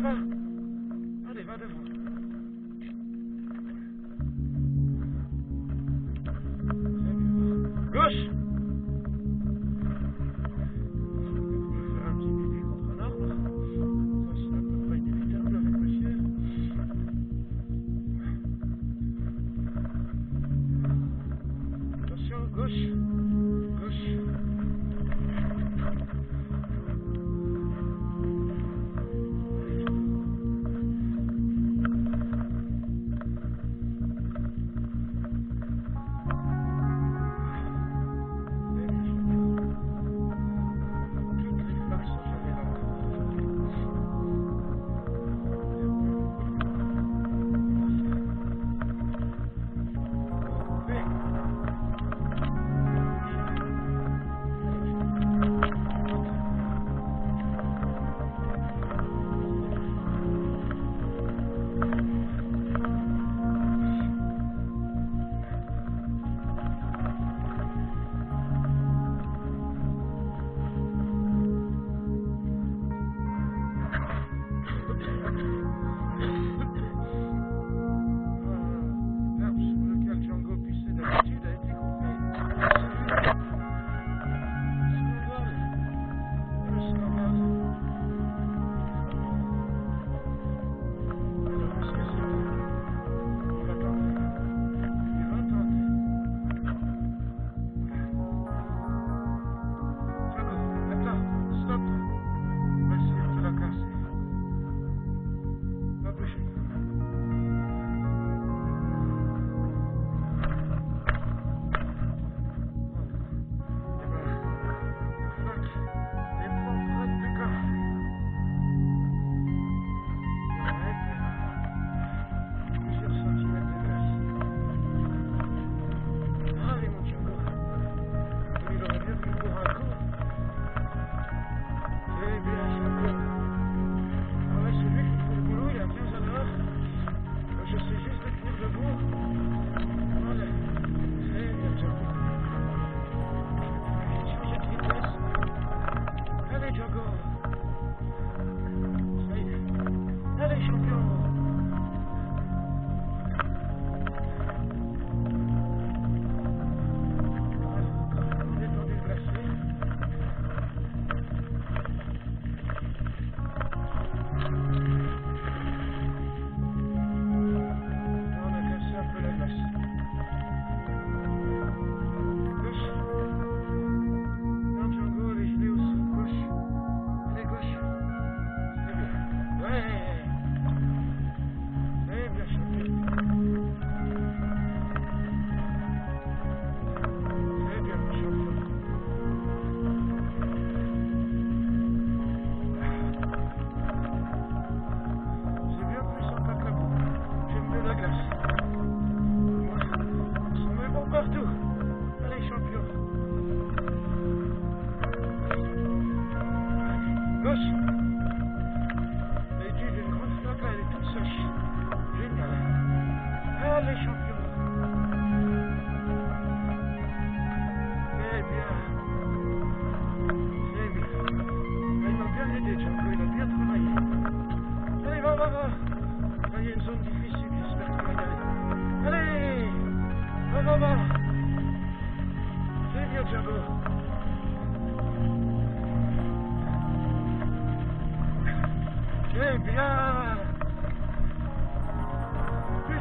devant. Gauche Je vais faire un petit pipi contre un arbre. Ça, c'est à peu près inévitable avec le ciel. Attention, gauche. Gauche. Allez, champion. C'est bien. C'est bien. Il m'a bien aidé, Django. Il a bien travaillé. Allez, va, va, va. Là, il y a une zone difficile. J'espère qu'il va y aller. Allez. Va, va, va. Bien, Django. C'est bien.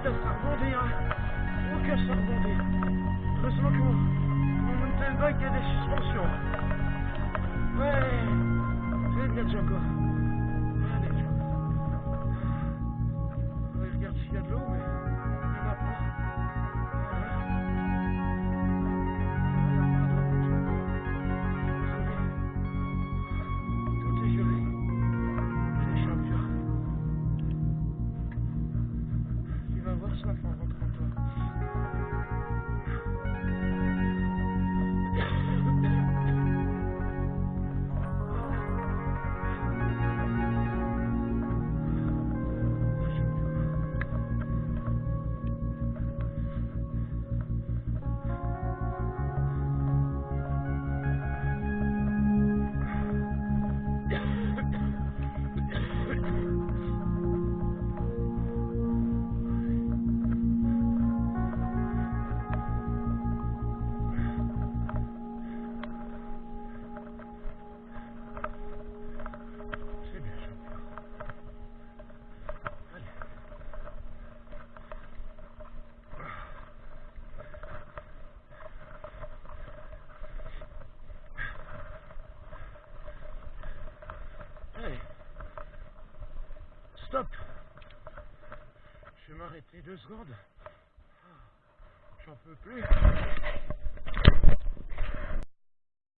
Putain, ça rebondit, hein. Oh, que ça rebondit. Heureusement que mon, mon mountain bike il y a des suspensions. Ouais. C'est bien, Django. Allez, Django. Ouais, regarde s'il y a de l'eau, mais Ça en rentrant toi. Stop. Je vais m'arrêter deux secondes. J'en peux plus.